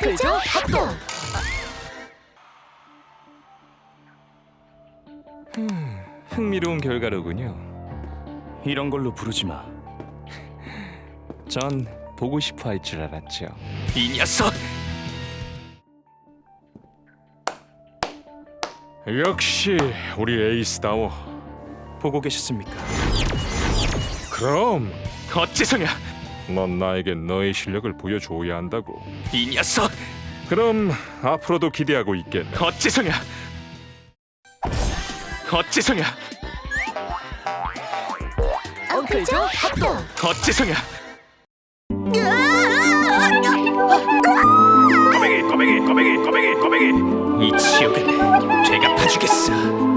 그죠? 합동! 음, 흥미로운 결과로군요. 이런 걸로 부르지 마. 전 보고 싶어 할 줄 알았죠. 이 녀석! 역시 우리 에이스다워. 보고 계셨습니까? 그럼 어째서냐! 넌 나에게 너의 실력을 보여줘야 한다고. 이 녀석! 그럼 앞으로도 기대하고 있겠네. 어찌서냐! 어찌서냐! 엉클조 합동! 어찌서냐! 꼬맹이 꼬맹이 꼬맹이 꼬맹이 꼬맹이 이 지옥은 제가 파주겠어.